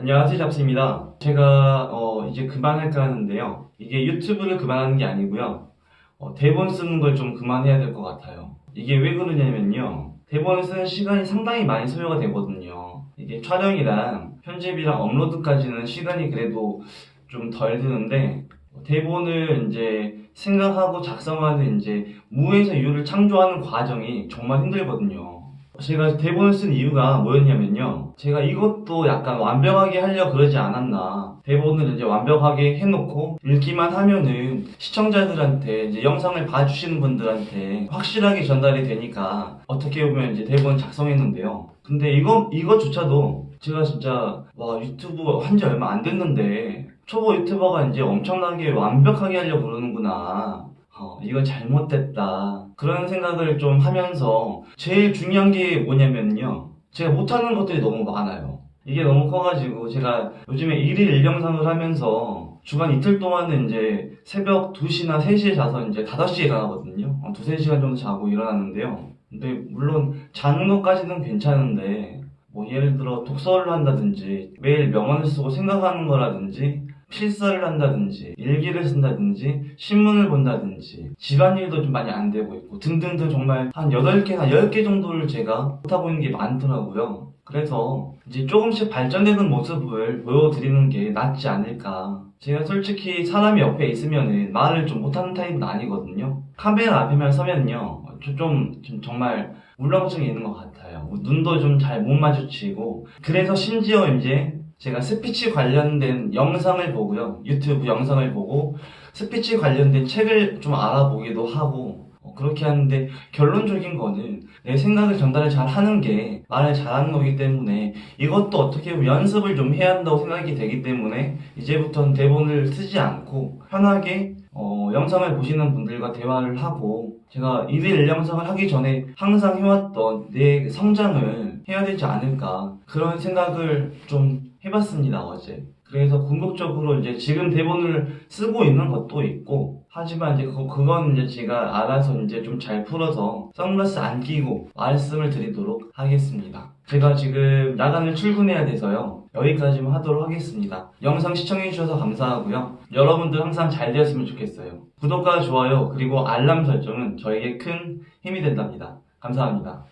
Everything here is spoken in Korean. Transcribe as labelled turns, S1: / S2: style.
S1: 안녕하세요 잡스입니다. 제가 어, 이제 그만할까 하는데요. 이게 유튜브를 그만하는 게 아니고요. 어, 대본 쓰는 걸 좀 그만해야 될 것 같아요. 이게 왜 그러냐면요. 대본을 쓰는 시간이 상당히 많이 소요가 되거든요. 이게 촬영이랑 편집이랑 업로드까지는 시간이 그래도 좀 덜 드는데 대본을 이제 생각하고 작성하는 이제 무에서 유를 창조하는 과정이 정말 힘들거든요 제가 대본을 쓴 이유가 뭐였냐면요. 제가 이것도 약간 완벽하게 하려 그러지 않았나. 대본을 이제 완벽하게 해놓고 읽기만 하면은 시청자들한테 이제 영상을 봐주시는 분들한테 확실하게 전달이 되니까 어떻게 보면 이제 대본 작성했는데요. 근데 이거, 이거조차도 제가 진짜 와 유튜브 한 지 얼마 안 됐는데 초보 유튜버가 이제 엄청나게 완벽하게 하려고 그러는구나. 어, 이거 잘못됐다. 그런 생각을 좀 하면서 제일 중요한 게 뭐냐면요. 제가 못하는 것들이 너무 많아요. 이게 너무 커가지고 제가 요즘에 일일 1영상을 하면서 주간 이틀 동안은 이제 새벽 2시나 3시에 자서 이제 5시에 일어나거든요. 어, 두세 시간 정도 자고 일어나는데요. 근데 물론 자는 것까지는 괜찮은데 뭐 예를 들어 독서를 한다든지 매일 명언을 쓰고 생각하는 거라든지 필사를 한다든지 일기를 쓴다든지 신문을 본다든지 집안일도 좀 많이 안 되고 있고 등등등 정말 한 8개나 10개 정도를 제가 못하고 있는 게 많더라고요. 그래서 이제 조금씩 발전되는 모습을 보여드리는 게 낫지 않을까. 제가 솔직히 사람이 옆에 있으면 말을 좀 못하는 타입은 아니거든요. 카메라 앞에만 서면요. 좀, 좀 정말 울렁증이 있는 것 같아요. 눈도 좀 잘 못 마주치고. 그래서 심지어 이제 제가 스피치 관련된 영상을 보고요. 유튜브 영상을 보고 스피치 관련된 책을 좀 알아보기도 하고 어, 그렇게 하는데 결론적인 거는 내 생각을 전달을 잘 하는 게 말을 잘하는 거기 때문에 이것도 어떻게 보면 연습을 좀 해야 한다고 생각이 되기 때문에 이제부터는 대본을 쓰지 않고 편하게 어, 영상을 보시는 분들과 대화를 하고 제가 일일 영상을 하기 전에 항상 해왔던 내 성장을 해야 되지 않을까 그런 생각을 좀 해봤습니다 어제. 그래서 궁극적으로 이제 지금 대본을 쓰고 있는 것도 있고 하지만 이제 그, 그건 이제 제가 알아서 이제 좀 잘 풀어서 선글라스 안 끼고 말씀을 드리도록 하겠습니다. 제가 지금 야간을 출근해야 돼서요. 여기까지만 하도록 하겠습니다. 영상 시청해주셔서 감사하고요. 여러분들 항상 잘 되었으면 좋겠어요. 구독과 좋아요 그리고 알람 설정은 저에게 큰 힘이 된답니다. 감사합니다